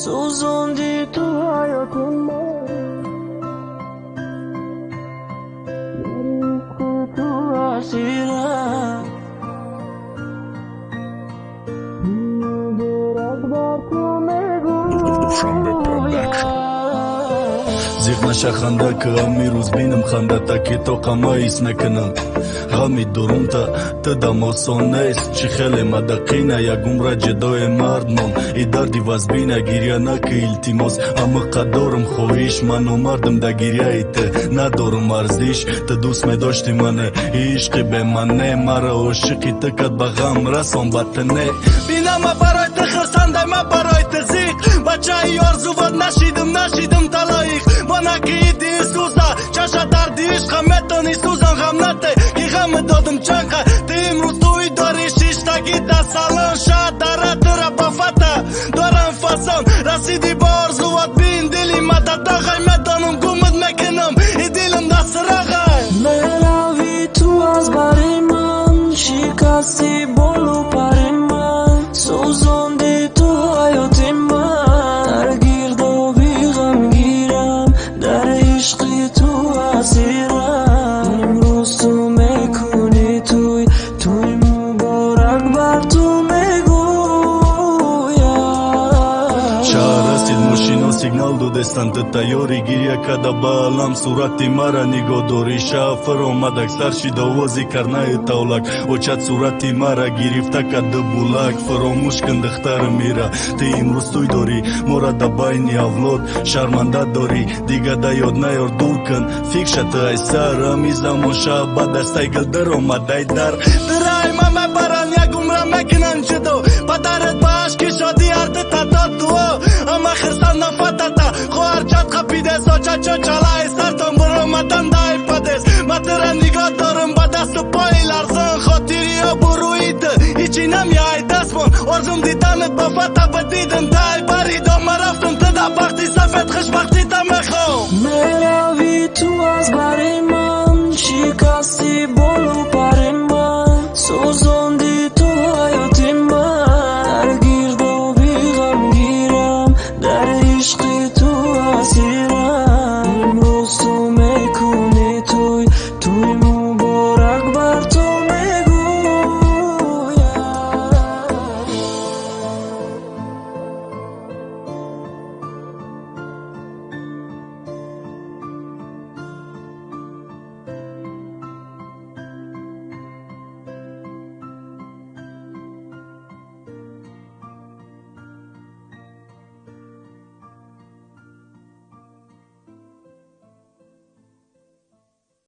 сӯзонди ту ҳаёти ман ту асирам зиқ наша ханда ки ғами рӯз бинам хандата ки то қамаис накунам ғами дурумта тидам осон нест чӣ хеле мадақина ягумра ҷидои мард мон и дарди вазбина гирья наки илтимос ҳама қаддорам хоҳиш ман омардам да гирьяи те надорам арзиш ты дӯст медошти мане ишқи бемане мара ошиқи ты кад ба ғам расон ба ты не. Бинама барои ты хирсандай ма барои ты зиқ. Бачаи орзувот нашидим нашидим талоиқ ки ғами додим чанқа ты имрӯз туи дори шиштаги да салон ша дара тура ба фата. Дорам фасон расиди ба орзувот бин дили мададағай метонам гумид мекунам и дилам дастирағай мерави ту аз бари ман шикасти болу пари ман. Сӯзонди ту ҳаёти ман. Дар гирдоби ғамгирам дар ишқи шаҳр ҳастид мошино сигнал додестанд тайёри гирья када ба алам сурати мара нигоҳ дорӣ шафар омад аксар шид овози карнаи тавлак. Очад сурати мара гирифта кадди булак. Фаромӯш кун духтари мира. Ты имрӯз туй дорӣ. Мора да байни авлод. Шарманда дорӣ. Дига да ёд наёр дур кун фикша ты ай сар ҳами замон шаб ба дастаи гилдир омадай дар. Дирай ма мебаран як умра мекунан ҷудо падарет چا چلای سرتان برو متن دای پدس. متر نگاه دارم با دست و پای لرزان. خاطری ها بروید هیچی نمیای دست من آرزم دیدنت با فتا بدیدم دای بریدم مرفتم تدا وقتی سفت خوشبختی دم خوام. ملاوی تو از باری من شکستی بلو پر من. سوز